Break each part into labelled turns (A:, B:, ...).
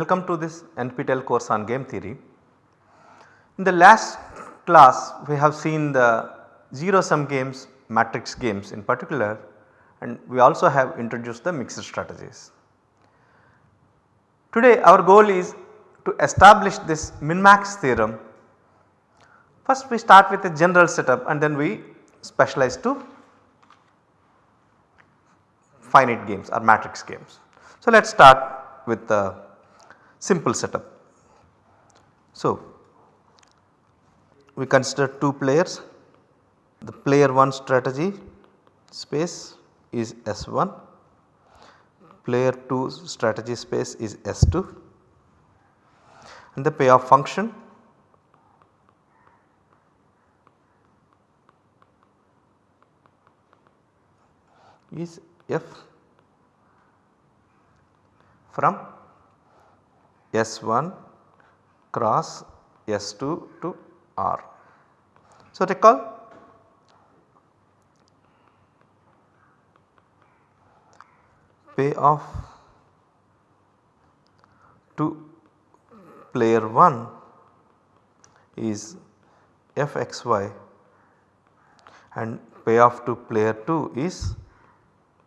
A: welcome to this NPTEL course on game theory. In the last class we have seen the 0 sum games, matrix games in particular and we also have introduced the mixed strategies. Today our goal is to establish this min-max theorem. First we start with a general setup and then we specialize to finite games or matrix games. So let us start with the simple setup. So we consider 2 players. The player 1 strategy space is S1, player 2 strategy space is S2 and the payoff function is f from S1 cross S2 to R. So recall payoff to player 1 is fxy and payoff to player 2 is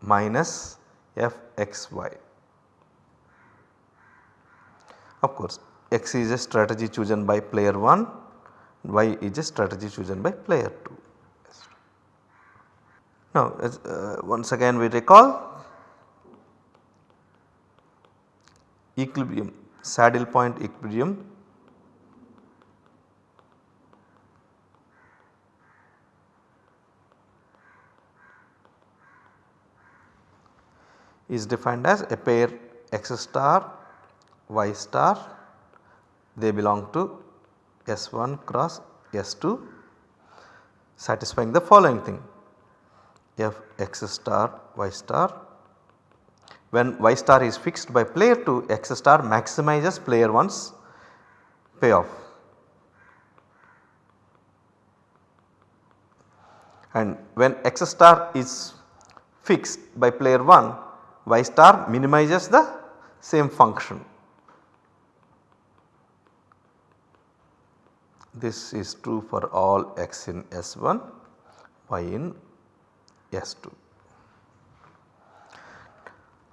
A: minus fxy. Of course x is a strategy chosen by player 1, y is a strategy chosen by player 2. Now uh, once again we recall equilibrium saddle point equilibrium is defined as a pair x star y star they belong to S1 cross S2 satisfying the following thing f x star y star when y star is fixed by player 2 x star maximizes player 1's payoff. And when x star is fixed by player 1 y star minimizes the same function. This is true for all x in S1, y in S2.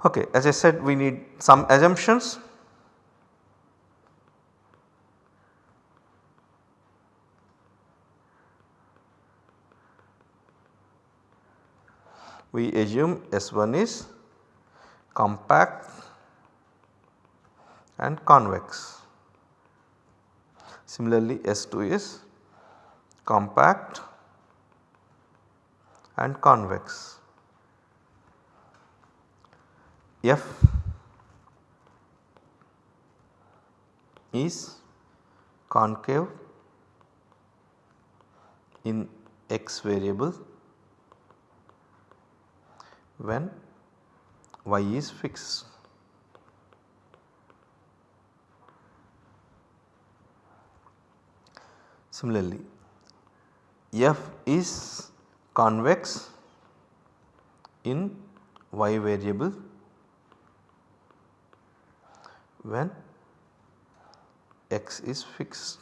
A: Okay, as I said we need some assumptions. We assume S1 is compact and convex. Similarly, S2 is compact and convex. F is concave in x variable when y is fixed. Similarly, f is convex in y variable when x is fixed.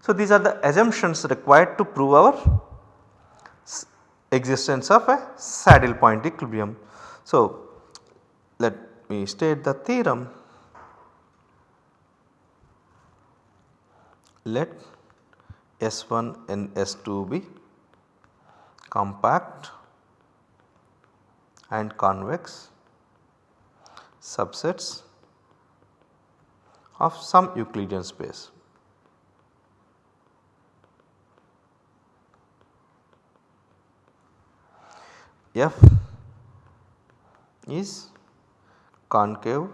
A: So, these are the assumptions required to prove our existence of a saddle point equilibrium. So, let me state the theorem. Let S1 and S2 be compact and convex subsets of some Euclidean space. F is concave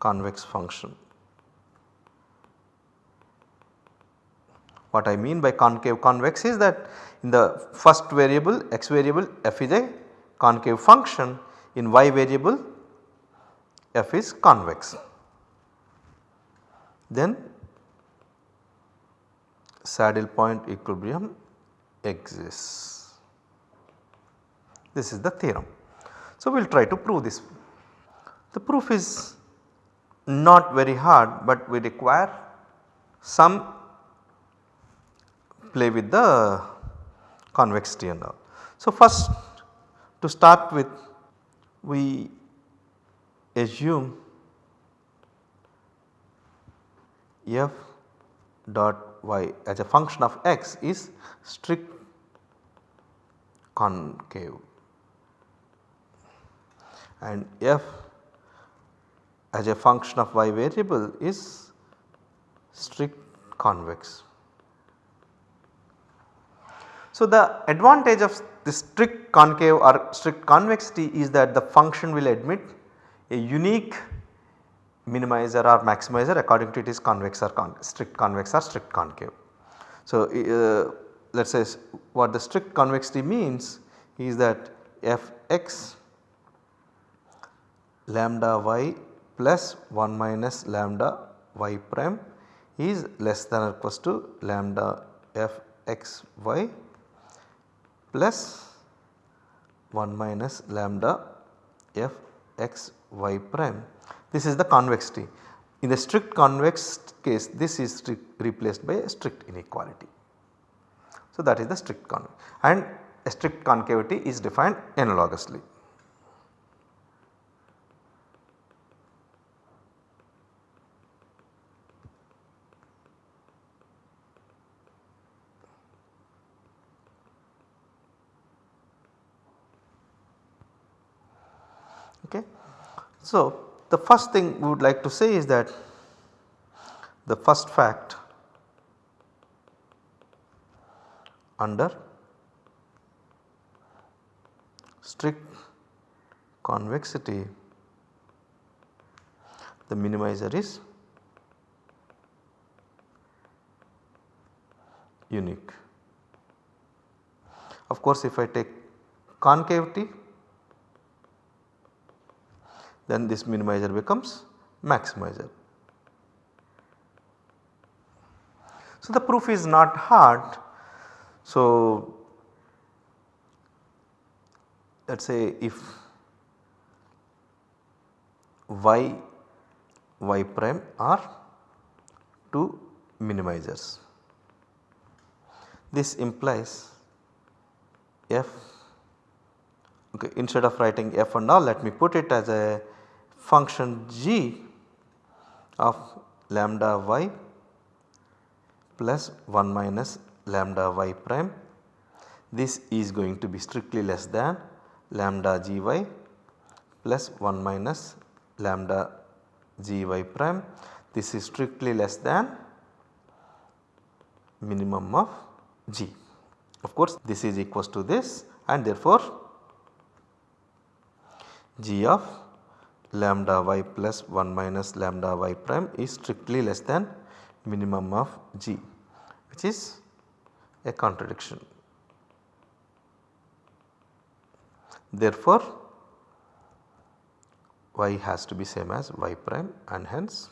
A: convex function. What I mean by concave convex is that in the first variable x variable f is a concave function in y variable f is convex. Then saddle point equilibrium exists. This is the theorem. So, we will try to prove this. The proof is not very hard, but we require some play with the convexity and all. So, first to start with we assume f dot y as a function of x is strict concave and f as a function of y variable is strict convex. So, the advantage of the strict concave or strict convexity is that the function will admit a unique minimizer or maximizer according to it is convex or con strict convex or strict concave. So, uh, let us say what the strict convexity means is that f x lambda y plus 1 minus lambda y prime is less than or equals to lambda f x y plus 1 minus lambda f x y prime. This is the convexity. In the strict convex case this is replaced by a strict inequality. So, that is the strict convex and a strict concavity is defined analogously. Okay. So, the first thing we would like to say is that the first fact under strict convexity the minimizer is unique. Of course, if I take concavity then this minimizer becomes maximizer. So, the proof is not hard. So, let us say if y y prime are two minimizers. This implies f okay instead of writing f and all let me put it as a function g of lambda y plus 1 minus lambda y prime. This is going to be strictly less than lambda g y plus 1 minus lambda g y prime. This is strictly less than minimum of g. Of course, this is equals to this and therefore, g of lambda y plus 1 minus lambda y prime is strictly less than minimum of g which is a contradiction. Therefore, y has to be same as y prime and hence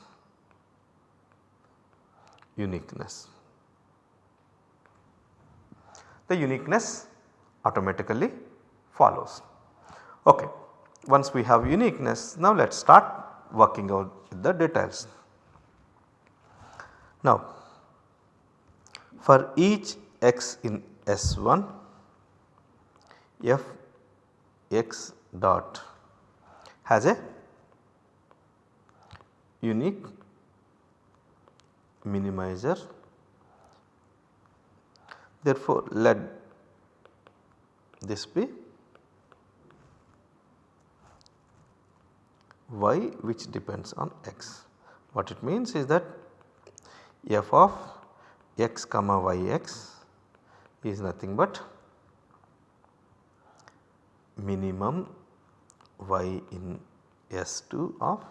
A: uniqueness. The uniqueness automatically follows. Okay once we have uniqueness now let us start working out the details. Now for each x in S1 f x dot has a unique minimizer therefore let this be y which depends on x. What it means is that f of x comma yx is nothing but minimum y in S2 of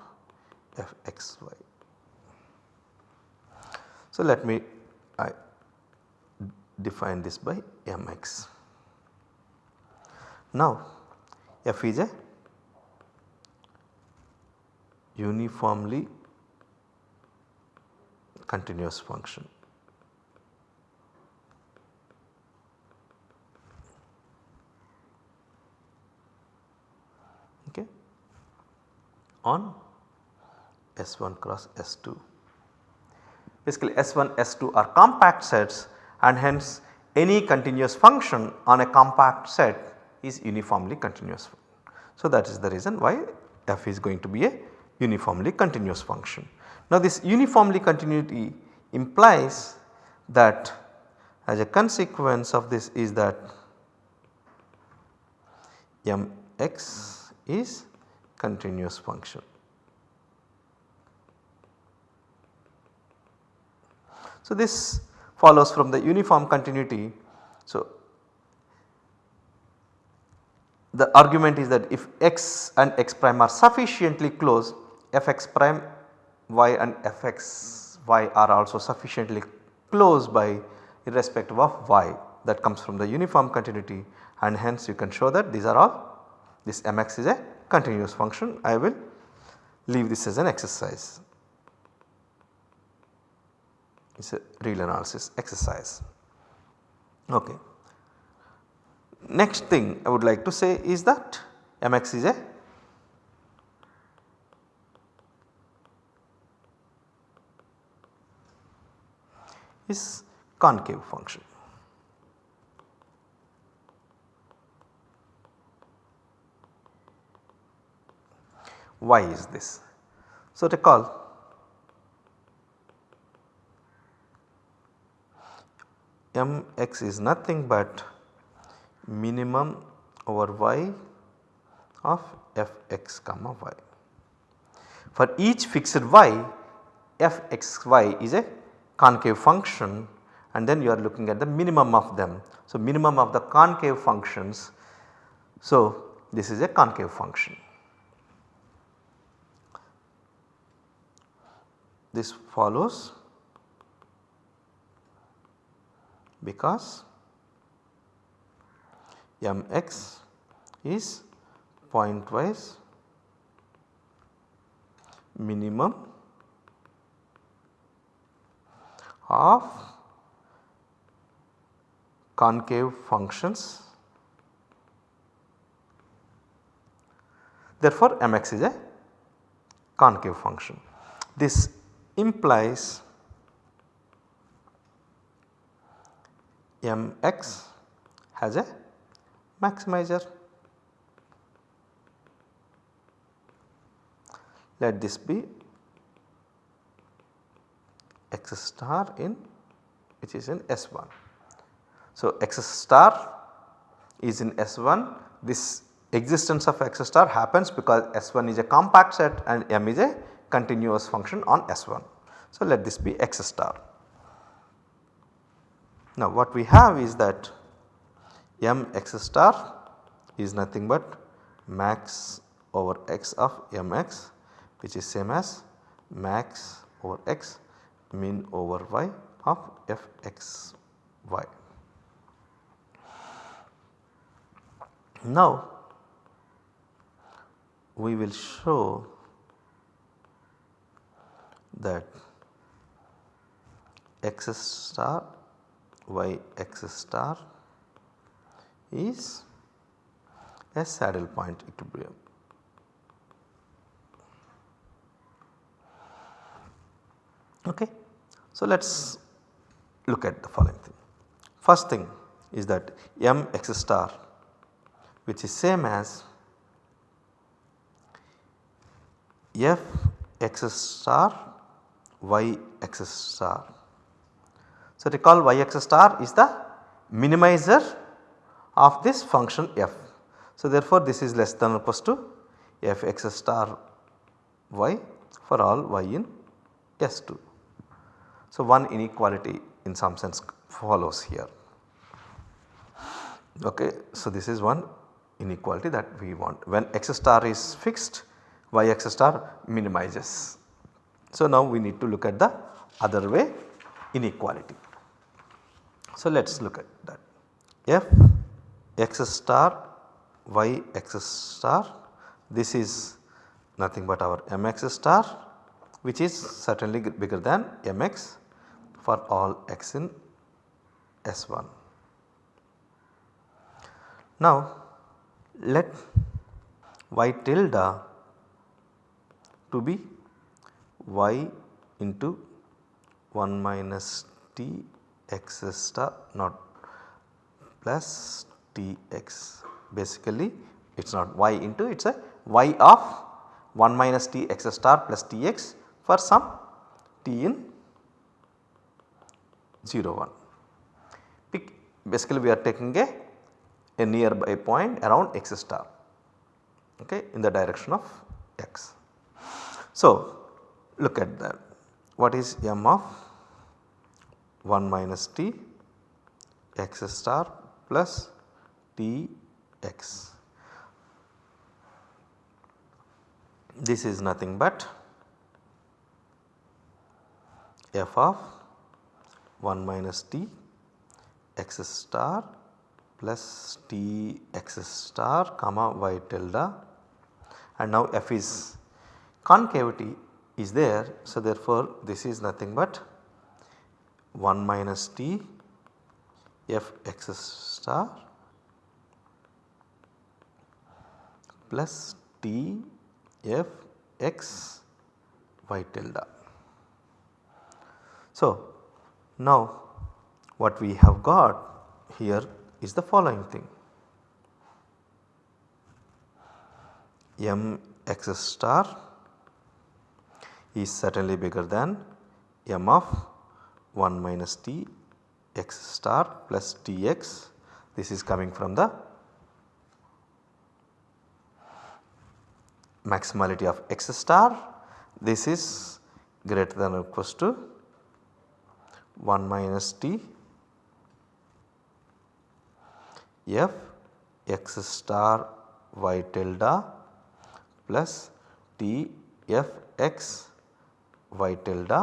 A: fxy. So, let me I define this by mx. Now, f is a uniformly continuous function. Okay. on S1 cross S2. Basically S1 S2 are compact sets and hence any continuous function on a compact set is uniformly continuous. So that is the reason why f is going to be a uniformly continuous function. Now this uniformly continuity implies that as a consequence of this is that mx is continuous function. So this follows from the uniform continuity. So the argument is that if x and x prime are sufficiently close fx prime y and fx y are also sufficiently close by irrespective of y that comes from the uniform continuity and hence you can show that these are all this mx is a continuous function I will leave this as an exercise. It is a real analysis exercise. Okay. Next thing I would like to say is that mx is a is concave function. Why is this? So recall mx is nothing but minimum over y of fx comma y. For each fixed y f x y is a concave function and then you are looking at the minimum of them. So, minimum of the concave functions. So, this is a concave function. This follows because mx is pointwise minimum of concave functions. Therefore, mx is a concave function. This implies mx has a maximizer. Let this be x star in which is in S1. So, x star is in S1 this existence of x star happens because S1 is a compact set and m is a continuous function on S1. So, let this be x star. Now, what we have is that m x star is nothing but max over x of mx which is same as max over x min over y of f x y. Now we will show that x star y x star is a saddle point equilibrium. Okay. So, let us look at the following thing. First thing is that m x star which is same as f x star y x star. So, recall y x star is the minimizer of this function f. So, therefore, this is less than or equals to f x star y for all y in S2. So, one inequality in some sense follows here. Okay. So, this is one inequality that we want when x star is fixed y x star minimizes. So, now we need to look at the other way inequality. So, let us look at that f x star y x star this is nothing but our mx star which is certainly bigger than mx for all x in S1. Now let y tilde to be y into 1 minus t x star not plus t x basically it is not y into it is a y of 1 minus t x star plus t x for some t in 0 1. Pick basically we are taking a, a nearby point around x star okay, in the direction of x. So, look at that what is m of 1 minus t x star plus t x. This is nothing but f of 1 minus t x star plus t x star comma y tilde and now f is concavity is there. So, therefore, this is nothing but 1 minus t f x star plus t f x y tilde. So, now what we have got here is the following thing. M x star is certainly bigger than m of 1 minus t x star plus t x. This is coming from the maximality of x star. This is greater than or equals to 1 minus t f x star y tilde plus t f x y tilde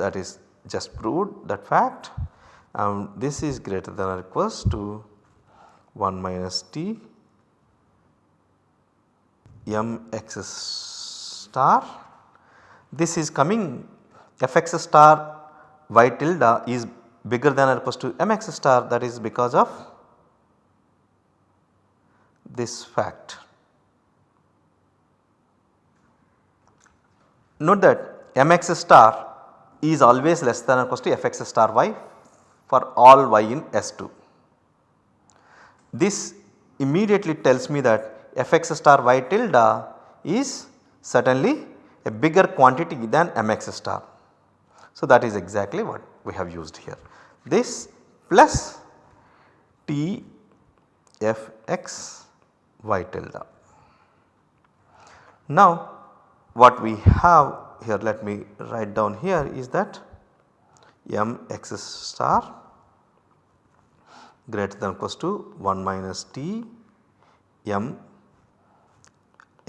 A: that is just proved that fact and this is greater than or equals to 1 minus t m x star. This is coming f x star y tilde is bigger than or equals to m x star that is because of this fact. Note that m x star is always less than or equals to f x star y for all y in S2. This immediately tells me that f x star y tilde is certainly a bigger quantity than m x star. So, that is exactly what we have used here. This plus t f x y tilde. Now, what we have here let me write down here is that m x star greater than equals to 1 minus t m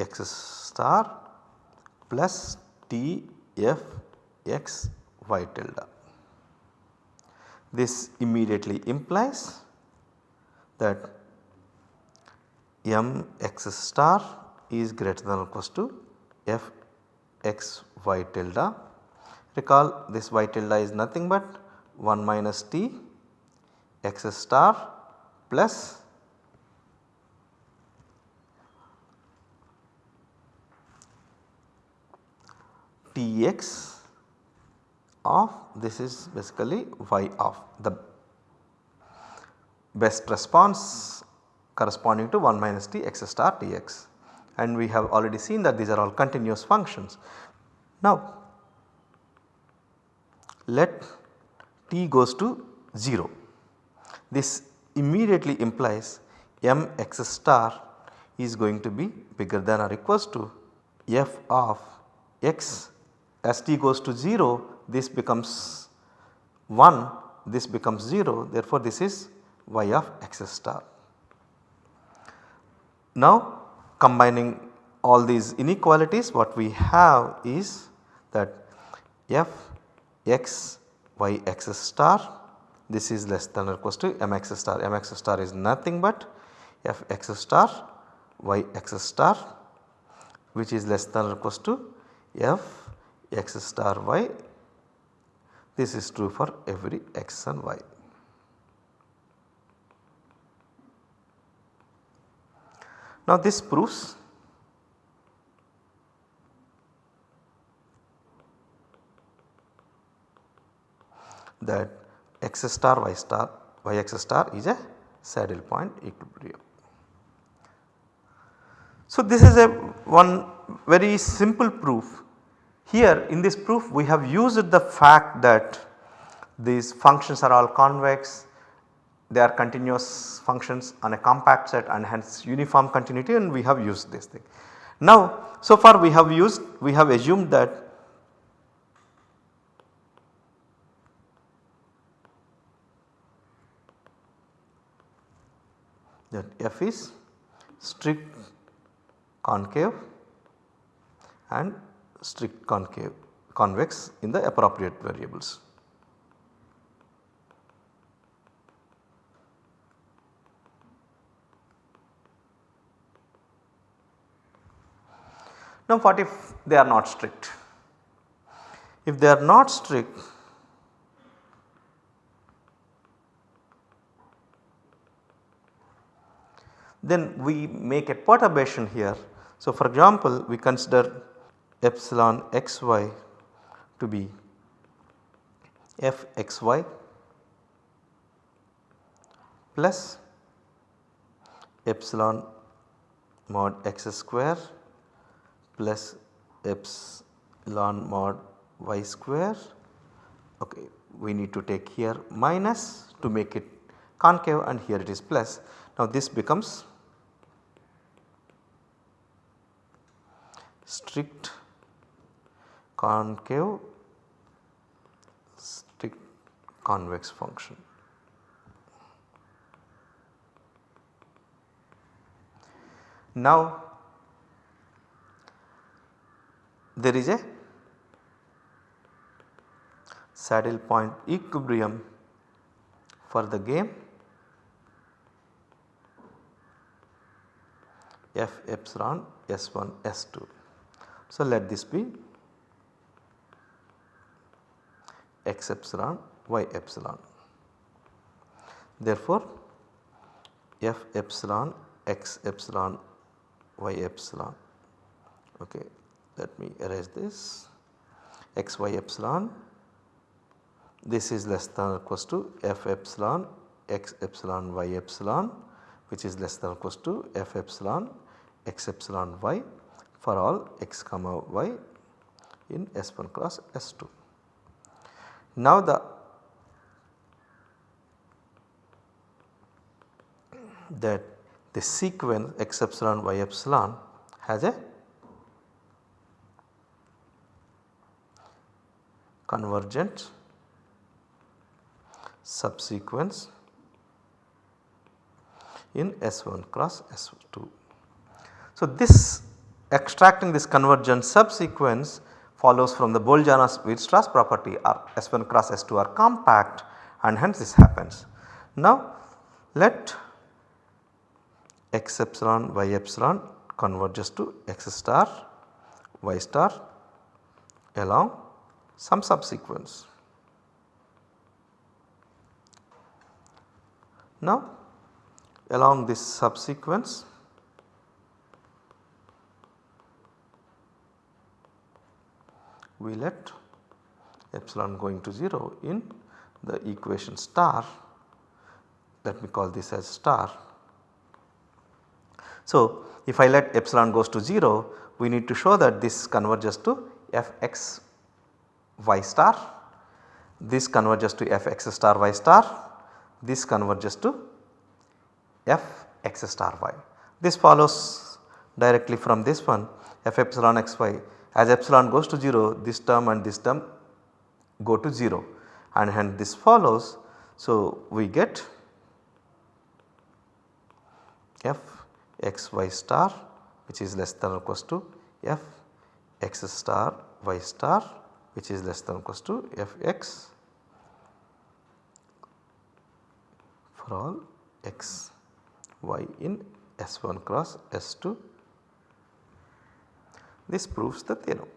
A: x star plus t f x y tilde. This immediately implies that m x star is greater than or equals to f x y tilde. Recall this y tilde is nothing but 1 minus t x star plus t x of this is basically y of the best response corresponding to 1 minus t x star t x and we have already seen that these are all continuous functions. Now let t goes to 0 this immediately implies m x star is going to be bigger than or equals to f of x as t goes to 0 this becomes 1 this becomes 0 therefore this is y of x star. Now combining all these inequalities what we have is that f x y x star this is less than or equals to m x star m x star is nothing but f x star y x star which is less than or equals to f x star y this is true for every x and y. Now this proves that x star y star y x star is a saddle point equilibrium. So this is a one very simple proof here in this proof we have used the fact that these functions are all convex, they are continuous functions on a compact set and hence uniform continuity and we have used this thing. Now so far we have used we have assumed that that f is strict concave and strict concave convex in the appropriate variables. Now what if they are not strict? If they are not strict then we make a perturbation here. So for example we consider epsilon xy to be fxy plus epsilon mod x square plus epsilon mod y square okay we need to take here minus to make it concave and here it is plus. Now this becomes strict concave strict convex function. Now there is a saddle point equilibrium for the game f epsilon s1 s2. So, let this be x epsilon y epsilon. Therefore, f epsilon x epsilon y epsilon okay let me erase this x y epsilon this is less than or equals to f epsilon x epsilon y epsilon which is less than or equals to f epsilon x epsilon y for all x comma y in S1 cross S2. Now the that the sequence x epsilon y epsilon has a convergent subsequence in S1 cross S2. So, this extracting this convergent subsequence follows from the Bolzano-Weierstrass property or S1 cross S2 are compact and hence this happens. Now let x epsilon y epsilon converges to x star y star along some subsequence. Now along this subsequence we let epsilon going to 0 in the equation star let me call this as star. So if I let epsilon goes to 0 we need to show that this converges to f x y star, this converges to f x star y star, this converges to f x star y. This follows directly from this one f epsilon x y as epsilon goes to 0 this term and this term go to 0 and hence this follows. So, we get f x y star which is less than or equals to f x star y star which is less than or equals to f x for all x y in S1 cross S2. This proves the theorem.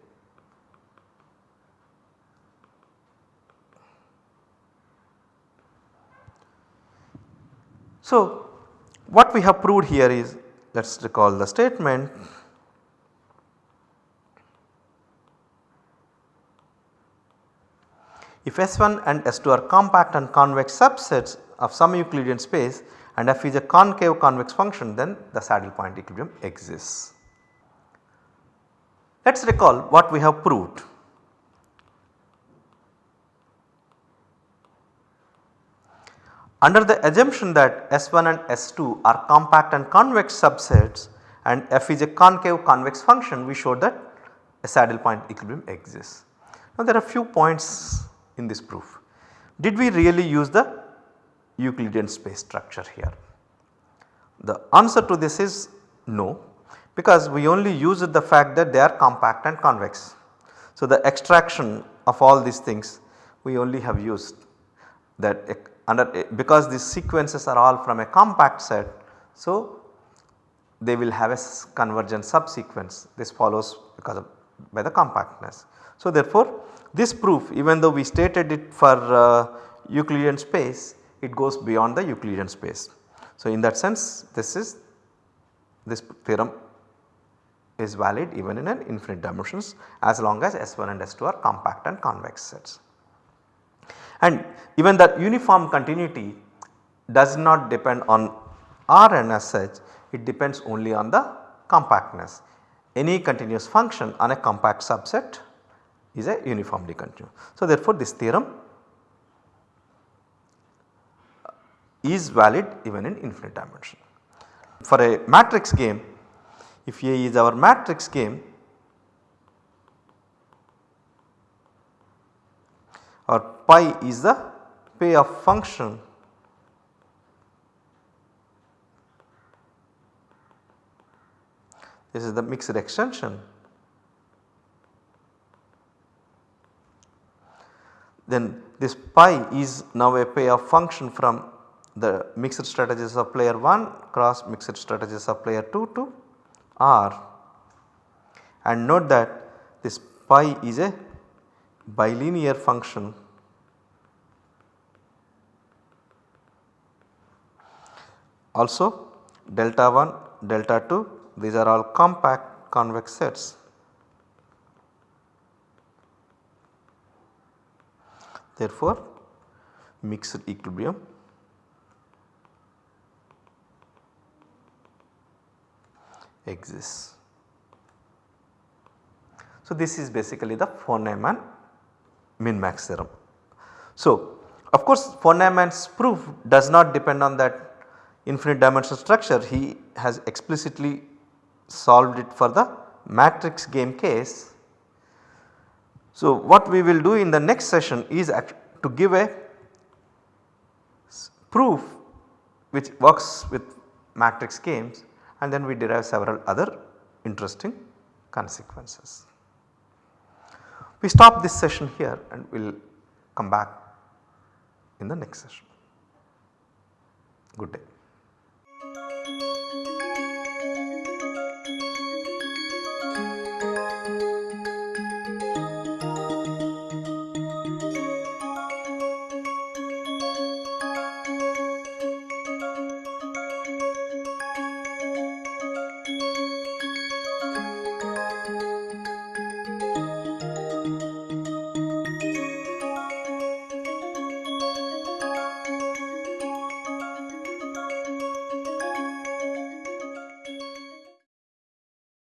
A: So, what we have proved here is let us recall the statement If S1 and S2 are compact and convex subsets of some Euclidean space and f is a concave convex function then the saddle point equilibrium exists. Let us recall what we have proved. Under the assumption that S1 and S2 are compact and convex subsets and f is a concave convex function we showed that a saddle point equilibrium exists. Now there are few points in this proof. Did we really use the Euclidean space structure here? The answer to this is no because we only used the fact that they are compact and convex. So the extraction of all these things we only have used that under because these sequences are all from a compact set. So they will have a convergent subsequence this follows because of by the compactness. So therefore this proof even though we stated it for uh, Euclidean space it goes beyond the Euclidean space. So in that sense this is this theorem is valid even in an infinite dimensions as long as S1 and S2 are compact and convex sets. And even that uniform continuity does not depend on Rn as such it depends only on the compactness. Any continuous function on a compact subset is a uniformly continuous. So therefore this theorem is valid even in infinite dimension. For a matrix game if A is our matrix game or pi is the payoff function. This is the mixed extension. Then this pi is now a payoff function from the mixed strategies of player 1 cross mixed strategies of player 2 to R and note that this pi is a bilinear function also delta 1 delta 2 these are all compact convex sets. Therefore, mixed equilibrium exists. So, this is basically the von Neumann min max theorem. So, of course von Neumann's proof does not depend on that infinite dimensional structure he has explicitly solved it for the matrix game case. So, what we will do in the next session is to give a proof which works with matrix games and then we derive several other interesting consequences. We stop this session here and we will come back in the next session. Good day.